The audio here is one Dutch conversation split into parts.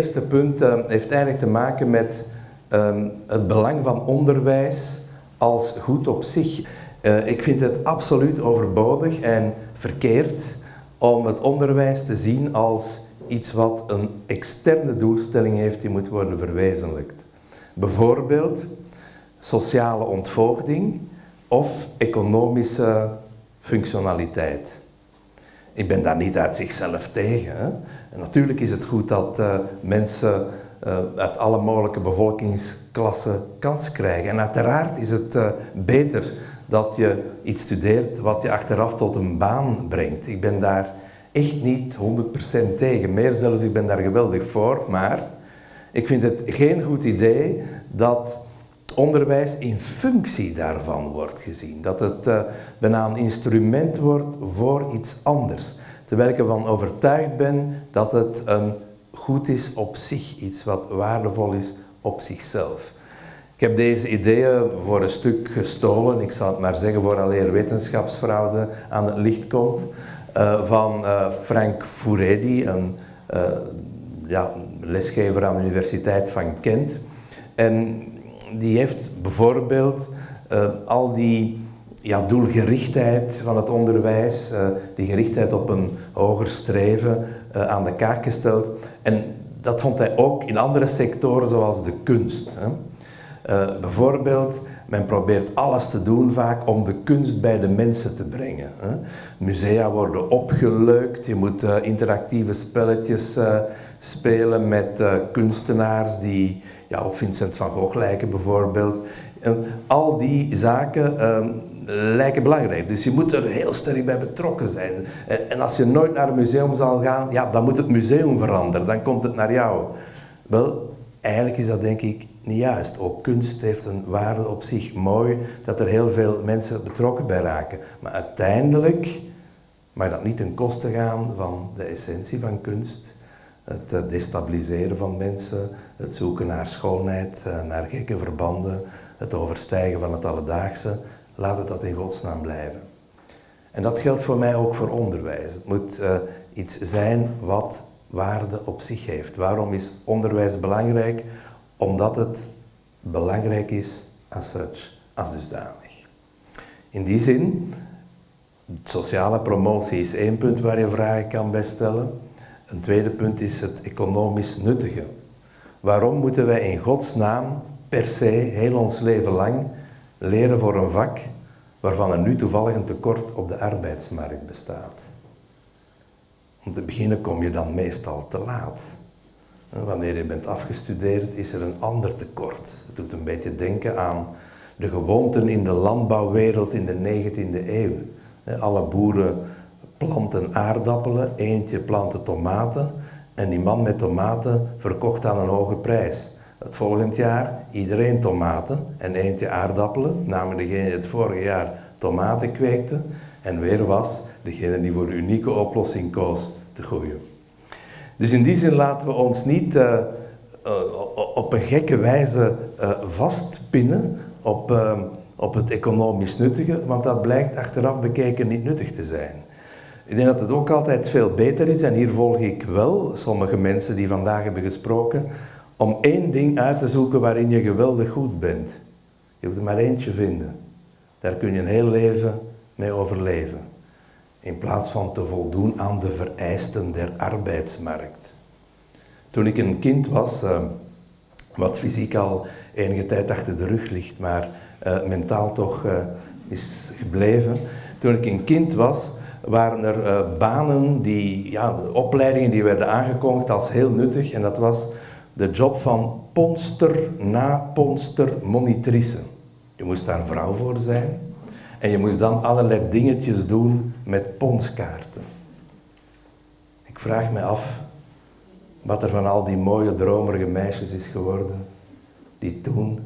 Eerste punt uh, heeft eigenlijk te maken met uh, het belang van onderwijs als goed op zich. Uh, ik vind het absoluut overbodig en verkeerd om het onderwijs te zien als iets wat een externe doelstelling heeft die moet worden verwezenlijkt. Bijvoorbeeld sociale ontvoogding of economische functionaliteit. Ik ben daar niet uit zichzelf tegen. Natuurlijk is het goed dat uh, mensen uh, uit alle mogelijke bevolkingsklassen kans krijgen. En uiteraard is het uh, beter dat je iets studeert wat je achteraf tot een baan brengt. Ik ben daar echt niet 100% tegen. Meer zelfs, ik ben daar geweldig voor. Maar ik vind het geen goed idee dat onderwijs in functie daarvan wordt gezien. Dat het uh, bijna een instrument wordt voor iets anders. Terwijl ik ervan overtuigd ben dat het een goed is op zich, iets wat waardevol is op zichzelf. Ik heb deze ideeën voor een stuk gestolen, ik zal het maar zeggen voor alleer wetenschapsfraude aan het licht komt, uh, van uh, Frank Furedi, een ja, lesgever aan de Universiteit van Kent. En die heeft bijvoorbeeld al die ja, doelgerichtheid van het onderwijs, uh, die gerichtheid op een hoger streven uh, aan de kaak gesteld. En dat vond hij ook in andere sectoren zoals de kunst. Hè. Bijvoorbeeld, men probeert alles te doen vaak om de kunst bij de mensen te brengen. Hè. Musea worden opgeleukt, je moet interactieve spelletjes spelen met kunstenaars die ja, op Vincent van Gogh lijken bijvoorbeeld. En al die zaken ehm, lijken belangrijk. Dus je moet er heel sterk bij betrokken zijn. En als je nooit naar een museum zal gaan, ja, dan moet het museum veranderen. Dan komt het naar jou. Wel, eigenlijk is dat denk ik niet juist. Ook kunst heeft een waarde op zich. Mooi dat er heel veel mensen betrokken bij raken. Maar uiteindelijk mag dat niet ten koste gaan van de essentie van kunst. Het eh, destabiliseren van mensen, het zoeken naar schoonheid, eh, naar gekke verbanden, het overstijgen van het alledaagse. Laat het dat in godsnaam blijven. En dat geldt voor mij ook voor onderwijs. Het moet uh, iets zijn wat waarde op zich heeft. Waarom is onderwijs belangrijk? Omdat het belangrijk is als such, als dusdanig. In die zin, sociale promotie is één punt waar je vragen kan bij stellen. Een tweede punt is het economisch nuttige. Waarom moeten wij in godsnaam per se heel ons leven lang leren voor een vak waarvan er nu toevallig een tekort op de arbeidsmarkt bestaat. Om te beginnen kom je dan meestal te laat. Wanneer je bent afgestudeerd is er een ander tekort. Het doet een beetje denken aan de gewoonten in de landbouwwereld in de 19e eeuw. Alle boeren planten aardappelen, eentje plantte tomaten en die man met tomaten verkocht aan een hoge prijs. Het volgend jaar iedereen tomaten en eentje aardappelen, namelijk degene die het vorige jaar tomaten kweekte. En weer was degene die voor de unieke oplossing koos te groeien. Dus in die zin laten we ons niet uh, uh, op een gekke wijze uh, vastpinnen op, op het economisch nuttige, want dat blijkt achteraf bekeken niet nuttig te zijn. Ik denk dat het ook altijd veel beter is, en hier volg ik wel sommige mensen die vandaag hebben gesproken, om één ding uit te zoeken waarin je geweldig goed bent. Je moet er maar eentje vinden. Daar kun je een heel leven mee overleven. In plaats van te voldoen aan de vereisten der arbeidsmarkt. Toen ik een kind was, uh, wat fysiek al enige tijd achter de rug ligt, maar uh, mentaal toch uh, is gebleven. Toen ik een kind was, waren er banen, die, ja, opleidingen die werden aangekondigd als heel nuttig. En dat was de job van ponster na ponster monitrice. Je moest daar een vrouw voor zijn en je moest dan allerlei dingetjes doen met ponskaarten. Ik vraag me af wat er van al die mooie dromerige meisjes is geworden die toen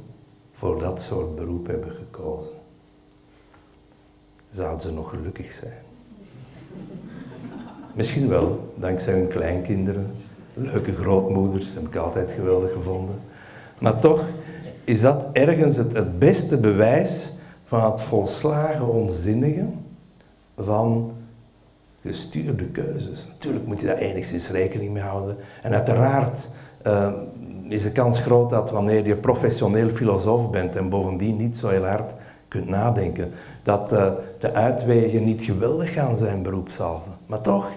voor dat soort beroep hebben gekozen. Zouden ze nog gelukkig zijn? Misschien wel, dankzij hun kleinkinderen, leuke grootmoeders, heb ik altijd geweldig gevonden. Maar toch is dat ergens het, beste bewijs van het volslagen onzinnige van gestuurde keuzes. Natuurlijk moet je daar enigszins rekening mee houden. En uiteraard uh, is de kans groot dat wanneer je professioneel filosoof bent en bovendien niet zo heel hard kunt nadenken, dat uh, de uitwegen niet geweldig gaan zijn beroepshalve. Maar toch,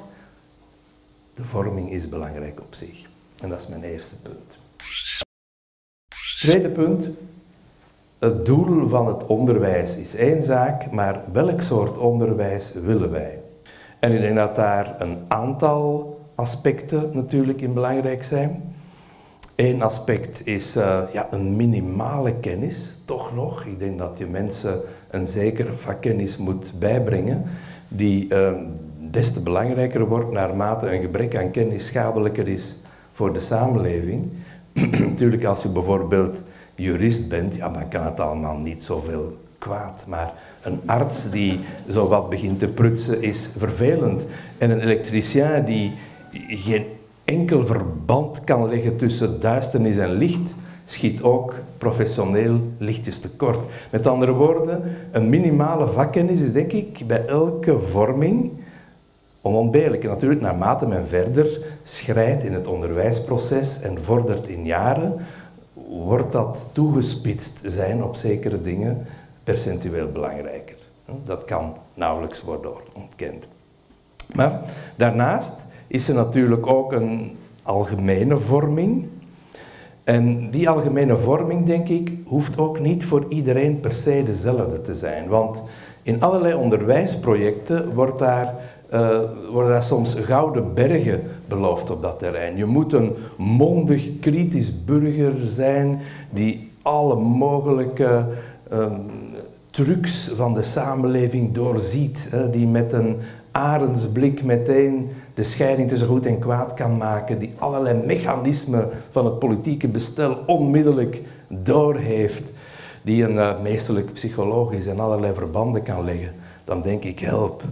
de vorming is belangrijk op zich. En dat is mijn eerste punt. Tweede punt, het doel van het onderwijs is één zaak, maar welk soort onderwijs willen wij? En ik denk dat daar een aantal aspecten natuurlijk in belangrijk zijn. Eén aspect is uh, ja, een minimale kennis, toch nog. Ik denk dat je mensen een zekere vakkennis moet bijbrengen, die uh, des te belangrijker wordt naarmate een gebrek aan kennis schadelijker is voor de samenleving. Natuurlijk, als je bijvoorbeeld jurist bent, ja, dan kan het allemaal niet zoveel kwaad. Maar een arts die zo wat begint te prutsen is vervelend. En een elektricien die geen enkel verband kan leggen tussen duisternis en licht, schiet ook professioneel lichtjes tekort. Met andere woorden, een minimale vakkennis is denk ik bij elke vorming onontbeerlijk. En natuurlijk, naarmate men verder schrijdt in het onderwijsproces en vordert in jaren, wordt dat toegespitst zijn op zekere dingen percentueel belangrijker. Dat kan nauwelijks worden ontkend. Maar daarnaast is er natuurlijk ook een algemene vorming. En die algemene vorming, denk ik, hoeft ook niet voor iedereen per se dezelfde te zijn. Want in allerlei onderwijsprojecten wordt daar, uh, worden daar soms gouden bergen beloofd op dat terrein. Je moet een mondig, kritisch burger zijn die alle mogelijke um, trucs van de samenleving doorziet. Hè, die met een arendsblik meteen de scheiding tussen goed en kwaad kan maken, die allerlei mechanismen van het politieke bestel onmiddellijk doorheeft, die een uh, meesterlijk psychologisch en allerlei verbanden kan leggen, dan denk ik help.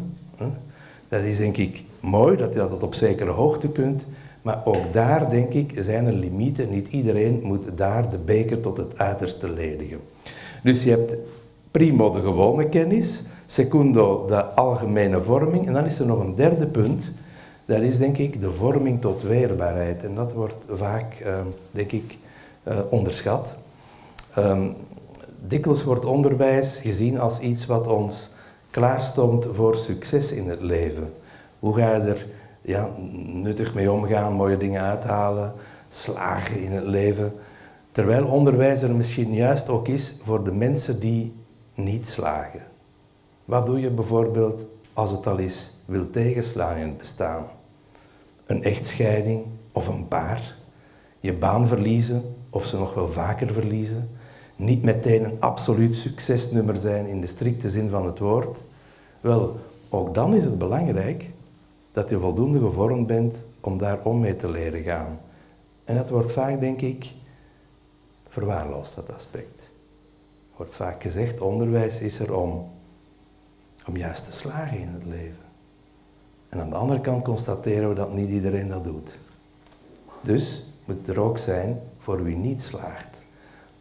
Dat is denk ik mooi dat je dat op zekere hoogte kunt, maar ook daar denk ik zijn er limieten. Niet iedereen moet daar de beker tot het uiterste ledigen. Dus je hebt primo de gewone kennis, secundo de algemene vorming en dan is er nog een derde punt dat is denk ik de vorming tot weerbaarheid. En dat wordt vaak, ehm, denk ik, uh, onderschat. Um, dikwijls wordt onderwijs gezien als iets wat ons klaarstond voor succes in het leven. Hoe ga je er ja, nuttig mee omgaan, mooie dingen uithalen, slagen in het leven. Terwijl onderwijs er misschien juist ook is voor de mensen die niet slagen. Wat doe je bijvoorbeeld als het al is wil tegenslaan in het bestaan? Een echtscheiding of een paar, je baan verliezen of ze nog wel vaker verliezen, niet meteen een absoluut succesnummer zijn in de strikte zin van het woord. Wel, ook dan is het belangrijk dat je voldoende gevormd bent om daar om mee te leren gaan. En dat wordt vaak, denk ik, verwaarloosd, dat aspect. Wordt vaak gezegd, onderwijs is er om, om juist te slagen in het leven. En aan de andere kant constateren we dat niet iedereen dat doet. Dus moet er ook zijn voor wie niet slaagt.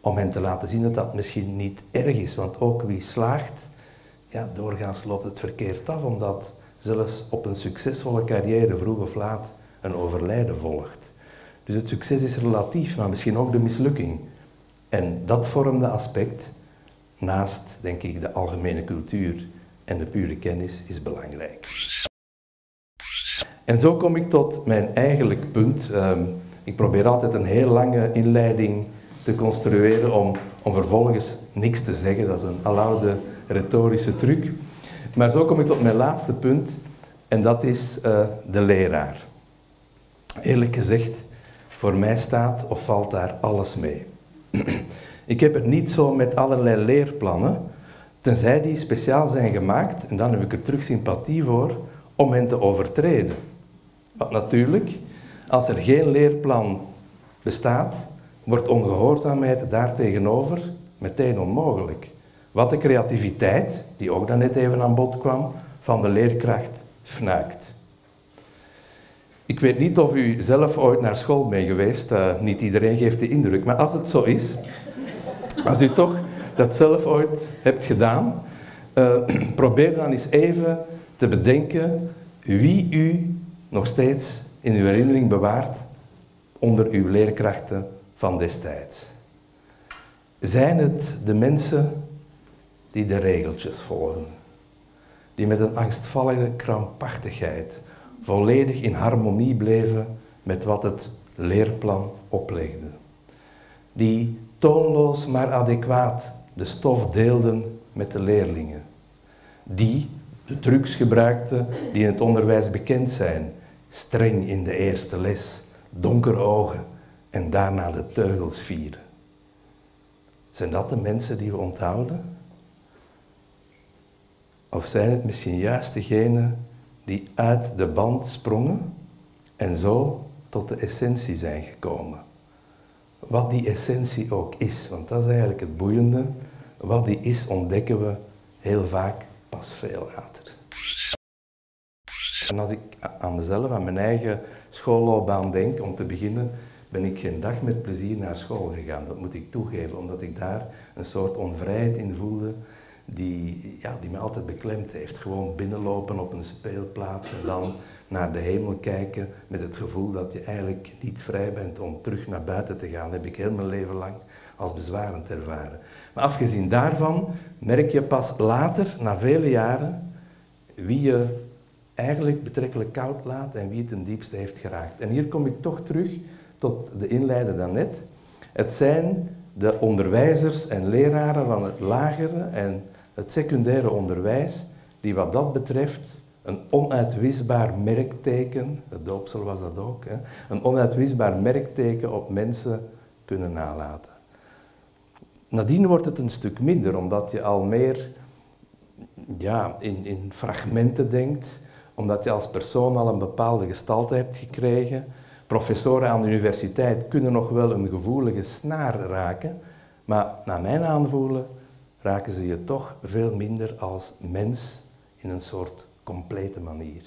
Om hen te laten zien dat dat misschien niet erg is. Want ook wie slaagt, ja, doorgaans loopt het verkeerd af, omdat zelfs op een succesvolle carrière vroeg of laat een overlijden volgt. Dus het succes is relatief, maar misschien ook de mislukking. En dat vormde aspect, naast denk ik de algemene cultuur en de pure kennis, is belangrijk. En zo kom ik tot mijn eigenlijk punt. Ehm, ik probeer altijd een heel lange inleiding te construeren om, om vervolgens niks te zeggen. Dat is een aloude retorische truc. Maar zo kom ik tot mijn laatste punt en dat is uh, de leraar. Eerlijk gezegd, voor mij staat of valt daar alles mee. ik heb het niet zo met allerlei leerplannen, tenzij die speciaal zijn gemaakt, en dan heb ik er terug sympathie voor, om hen te overtreden. Want natuurlijk, als er geen leerplan bestaat, wordt ongehoorzaamheid daartegenover meteen onmogelijk. Wat de creativiteit, die ook dan net even aan bod kwam, van de leerkracht fnuikt. Ik weet niet of u zelf ooit naar school bent geweest, uh, niet iedereen geeft de indruk, maar als het zo is, als u toch dat zelf ooit hebt gedaan, uh, probeer dan eens even te bedenken wie u nog steeds in uw herinnering bewaart onder uw leerkrachten van destijds. Zijn het de mensen die de regeltjes volgen, die met een angstvallige krampachtigheid volledig in harmonie bleven met wat het leerplan oplegde, die toonloos maar adequaat de stof deelden met de leerlingen, die de trucs gebruikten die in het onderwijs bekend zijn, streng in de eerste les, donker ogen en daarna de teugels vieren. Zijn dat de mensen die we onthouden? Of zijn het misschien juist degenen die uit de band sprongen en zo tot de essentie zijn gekomen? Wat die essentie ook is, want dat is eigenlijk het boeiende. Wat die is, ontdekken we heel vaak pas veel later. En als ik aan mezelf, aan mijn eigen schoolloopbaan denk, om te beginnen, ben ik geen dag met plezier naar school gegaan. Dat moet ik toegeven, omdat ik daar een soort onvrijheid in voelde die, ja, die me altijd beklemd heeft. Gewoon binnenlopen op een speelplaats en dan naar de hemel kijken met het gevoel dat je eigenlijk niet vrij bent om terug naar buiten te gaan. Dat heb ik heel mijn leven lang als bezwarend ervaren. Maar afgezien daarvan merk je pas later, na vele jaren, wie je eigenlijk betrekkelijk koud laat en wie het ten diepste heeft geraakt. En hier kom ik toch terug tot de inleider daarnet. Het zijn de onderwijzers en leraren van het lagere en het secundaire onderwijs die wat dat betreft een onuitwisbaar merkteken, het doopsel was dat ook, hè, een onuitwisbaar merkteken op mensen kunnen nalaten. Nadien wordt het een stuk minder, omdat je al meer ja, in, in fragmenten denkt, omdat je als persoon al een bepaalde gestalte hebt gekregen. Professoren aan de universiteit kunnen nog wel een gevoelige snaar raken, maar naar mijn aanvoelen raken ze je toch veel minder als mens in een soort complete manier.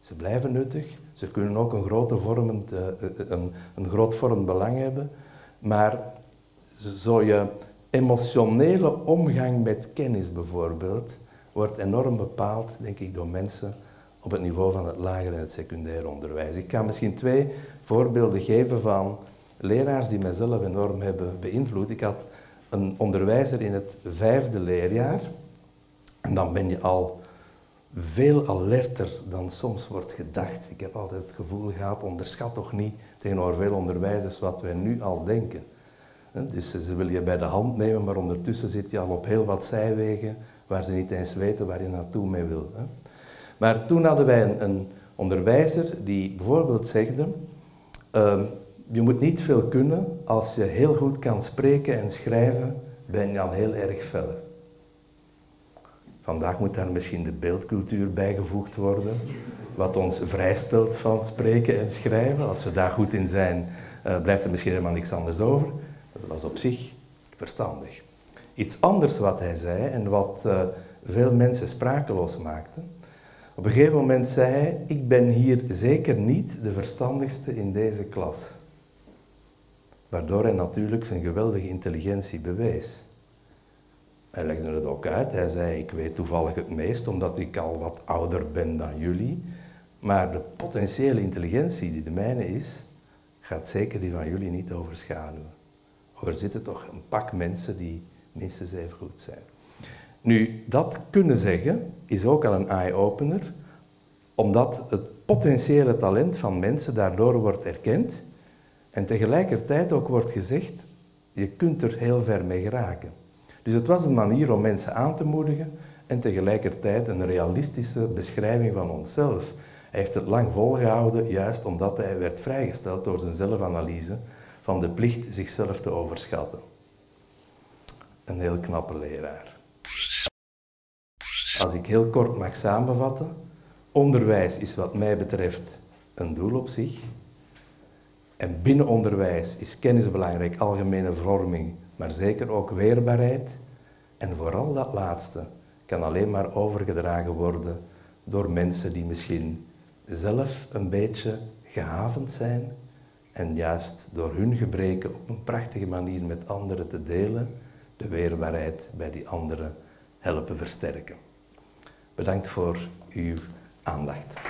Ze blijven nuttig, ze kunnen ook een, grote vormend, eh, een, een groot vormend belang hebben, maar zo je emotionele omgang met kennis bijvoorbeeld, wordt enorm bepaald, denk ik, door mensen op het niveau van het lager en het secundair onderwijs. Ik kan misschien twee voorbeelden geven van leraars die mijzelf enorm hebben beïnvloed. Ik had een onderwijzer in het vijfde leerjaar en dan ben je al veel alerter dan soms wordt gedacht. Ik heb altijd het gevoel gehad, onderschat toch niet tegenover veel onderwijzers wat wij nu al denken. Dus ze willen je bij de hand nemen, maar ondertussen zit je al op heel wat zijwegen waar ze niet eens weten waar je naartoe mee wil. Maar toen hadden wij een, onderwijzer die bijvoorbeeld zegde, uh, je moet niet veel kunnen, als je heel goed kan spreken en schrijven, ben je al heel erg fel. Vandaag moet daar misschien de beeldcultuur bijgevoegd worden, wat ons vrijstelt van spreken en schrijven. Als we daar goed in zijn, uh, blijft er misschien helemaal niks anders over. Dat was op zich verstandig. Iets anders wat hij zei en wat uh, veel mensen sprakeloos maakte. Op een gegeven moment zei hij, ik ben hier zeker niet de verstandigste in deze klas. Waardoor hij natuurlijk zijn geweldige intelligentie bewees. Hij legde het ook uit. Hij zei, ik weet toevallig het meest omdat ik al wat ouder ben dan jullie. Maar de potentiële intelligentie die de mijne is, gaat zeker die van jullie niet overschaduwen. Er zitten toch een pak mensen die minstens even goed zijn. Nu, dat kunnen zeggen is ook al een eye-opener, omdat het potentiële talent van mensen daardoor wordt erkend en tegelijkertijd ook wordt gezegd, je kunt er heel ver mee geraken. Dus het was een manier om mensen aan te moedigen en tegelijkertijd een realistische beschrijving van onszelf. Hij heeft het lang volgehouden, juist omdat hij werd vrijgesteld door zijn zelfanalyse van de plicht zichzelf te overschatten. Een heel knappe leraar. Als ik heel kort mag samenvatten, onderwijs is wat mij betreft een doel op zich. En binnen onderwijs is kennis belangrijk, algemene vorming, maar zeker ook weerbaarheid. En vooral dat laatste kan alleen maar overgedragen worden door mensen die misschien zelf een beetje gehavend zijn en juist door hun gebreken op een prachtige manier met anderen te delen, de weerbaarheid bij die anderen helpen versterken. Bedankt voor uw aandacht.